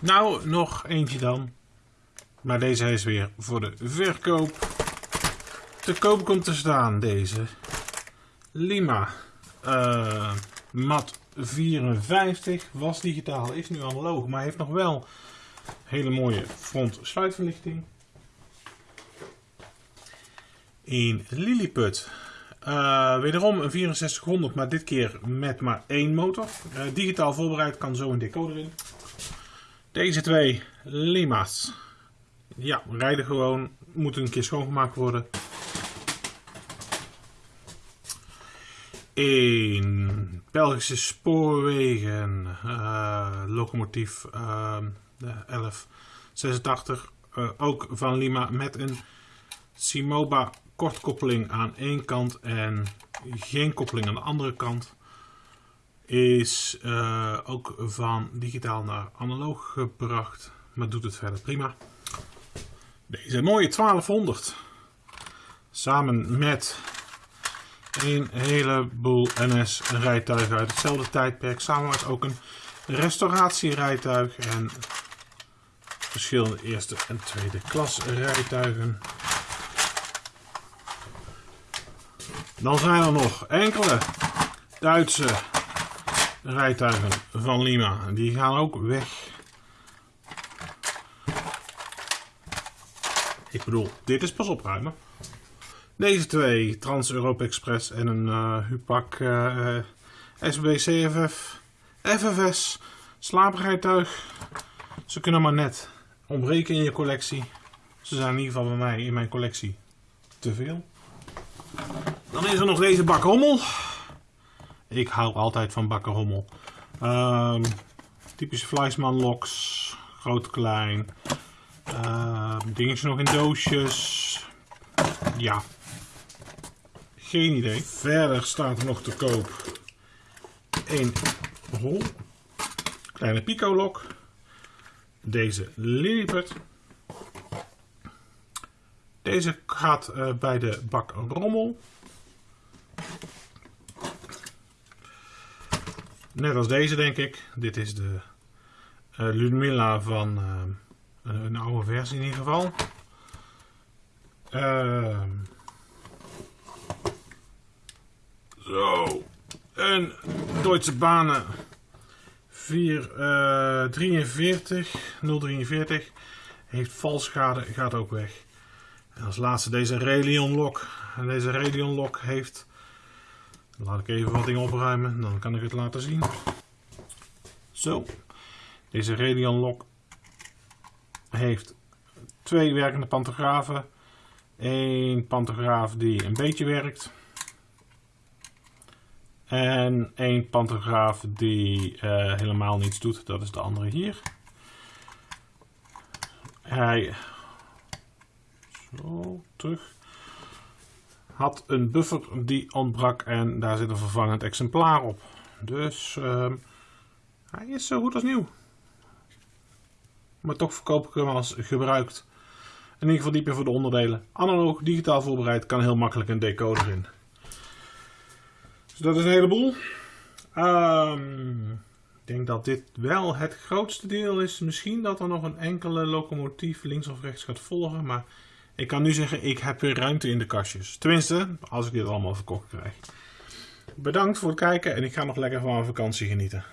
Nou, nog eentje dan. Maar deze is weer voor de verkoop. Te koop komt te staan deze. Lima. Uh, mat 54. Was digitaal, is nu analoog. Maar heeft nog wel hele mooie front sluitverlichting. In Lilliput. Uh, wederom een 6400, maar dit keer met maar één motor. Uh, digitaal voorbereid, kan zo een decoder in. Deze twee Lima's. Ja, rijden gewoon. Moeten een keer schoongemaakt worden. In Belgische spoorwegen. Uh, locomotief de 1186. ook van Lima met een Simoba kortkoppeling aan één kant en geen koppeling aan de andere kant. Is uh, ook van digitaal naar analoog gebracht, maar doet het verder prima. Deze mooie 1200. Samen met een heleboel NS rijtuigen uit hetzelfde tijdperk. Samen met ook een restauratierijtuig en verschillende eerste en tweede klas rijtuigen. Dan zijn er nog enkele Duitse rijtuigen van Lima. Die gaan ook weg. Ik bedoel, dit is pas opruimen. Deze twee, Trans-Europe Express en een uh, Hupak uh, eh, SB CFF FFS slaaprijtuig. Ze kunnen maar net ontbreken in je collectie. Ze zijn in ieder geval bij mij in mijn collectie te veel. Dan is er nog deze bakkerrommel. Ik hou altijd van bakkerrommel. Um, typische Fleisman locks. Groot, klein. Uh, dingetje nog in doosjes. Ja. Geen idee. Verder staat er nog te koop. Een hol. Kleine pico lok. Deze Lilliput. Deze gaat uh, bij de bak rommel. Net als deze denk ik. Dit is de uh, Ludmilla van uh, een oude versie in ieder geval. Ehm, zo. Een Duitse banen 443 043 heeft valschade, gaat ook weg. En als laatste deze Radeon lock. En deze Radeon lock heeft... Laat ik even wat dingen opruimen, dan kan ik het laten zien. Zo. Deze Radeon heeft twee werkende pantografen. Eén pantograaf die een beetje werkt. En één pantograaf die uh, helemaal niets doet. Dat is de andere hier. Hij zo, terug. Had een buffer die ontbrak en daar zit een vervangend exemplaar op. Dus uh, hij is zo goed als nieuw. Maar toch verkoop ik hem als gebruikt. In ieder geval dieper voor de onderdelen. Analoog, digitaal voorbereid, kan heel makkelijk een decoder in. Dus dat is een heleboel. Um, ik denk dat dit wel het grootste deel is. Misschien dat er nog een enkele locomotief links of rechts gaat volgen. Maar ik kan nu zeggen, ik heb weer ruimte in de kastjes. Tenminste, als ik dit allemaal verkocht krijg. Bedankt voor het kijken en ik ga nog lekker van mijn vakantie genieten.